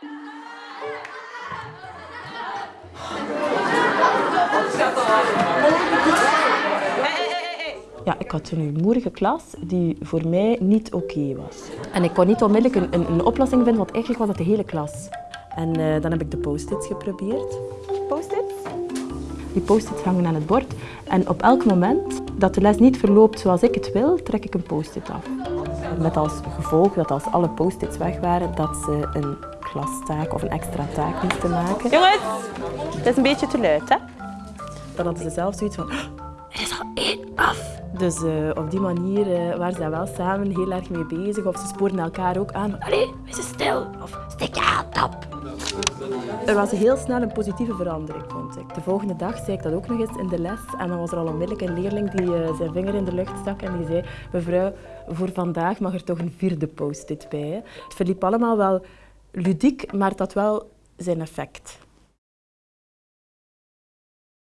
Ja, ik had een rumoerige klas die voor mij niet oké was. En ik kon niet onmiddellijk een, een, een, oplossing vinden, want eigenlijk was dat de hele klas. En uh, dan heb ik de post-its geprobeerd. Post-its? Die post-its hangen aan het bord. En op elk moment dat de les niet verloopt zoals ik het wil, trek ik een post-it af. Met als gevolg dat als alle post-its weg waren, dat ze een klastaak of een extra taak moesten maken. Jongens, het is een beetje te luid, hè? Dan hadden ze zelf zoiets van, er is al één af. Dus uh, op die manier uh, waren ze wel samen heel erg mee bezig. Of ze spoorden elkaar ook aan. Allee, wees stil. Of steek je hand op. Er was heel snel een positieve verandering, vond ik. De volgende dag zei ik dat ook nog eens in de les. En dan was er al onmiddellijk een leerling die uh, zijn vinger in de lucht stak en die zei mevrouw, voor vandaag mag er toch een vierde post-it bij. Het verliep allemaal wel ludiek, maar had wel zijn effect.